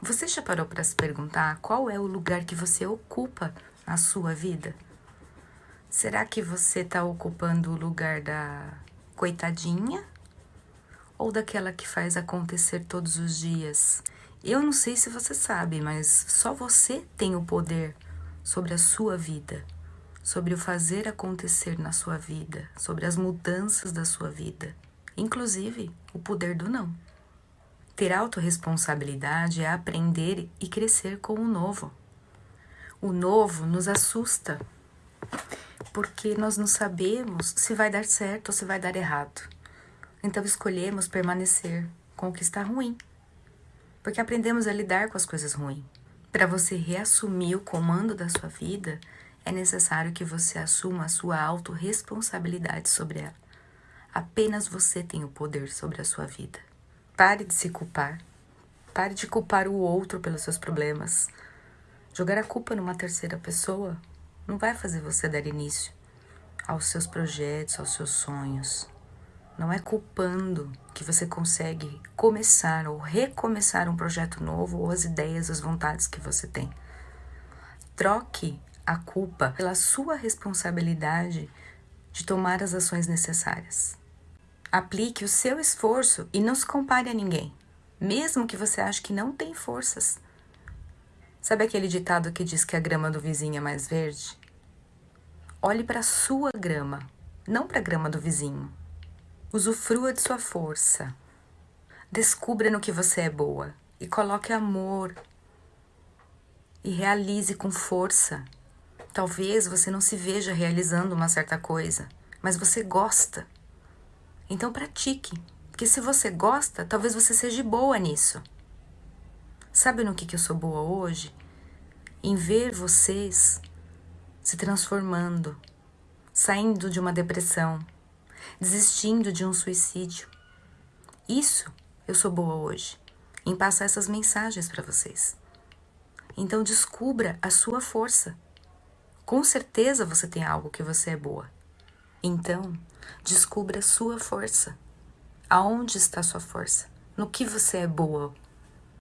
Você já parou para se perguntar qual é o lugar que você ocupa na sua vida? Será que você está ocupando o lugar da coitadinha ou daquela que faz acontecer todos os dias? Eu não sei se você sabe, mas só você tem o poder sobre a sua vida, sobre o fazer acontecer na sua vida, sobre as mudanças da sua vida, inclusive o poder do não. Ter autorresponsabilidade é aprender e crescer com o novo. O novo nos assusta, porque nós não sabemos se vai dar certo ou se vai dar errado. Então escolhemos permanecer com o que está ruim, porque aprendemos a lidar com as coisas ruins. Para você reassumir o comando da sua vida, é necessário que você assuma a sua autorresponsabilidade sobre ela. Apenas você tem o poder sobre a sua vida. Pare de se culpar. Pare de culpar o outro pelos seus problemas. Jogar a culpa numa terceira pessoa não vai fazer você dar início aos seus projetos, aos seus sonhos. Não é culpando que você consegue começar ou recomeçar um projeto novo ou as ideias, as vontades que você tem. Troque a culpa pela sua responsabilidade de tomar as ações necessárias. Aplique o seu esforço e não se compare a ninguém, mesmo que você ache que não tem forças. Sabe aquele ditado que diz que a grama do vizinho é mais verde? Olhe para a sua grama, não para a grama do vizinho. Usufrua de sua força. Descubra no que você é boa e coloque amor. E realize com força. Talvez você não se veja realizando uma certa coisa, mas você gosta. Então pratique, porque se você gosta, talvez você seja boa nisso. Sabe no que, que eu sou boa hoje? Em ver vocês se transformando, saindo de uma depressão, desistindo de um suicídio. Isso eu sou boa hoje, em passar essas mensagens para vocês. Então descubra a sua força. Com certeza você tem algo que você é boa. Então, descubra a sua força. Aonde está a sua força? No que você é boa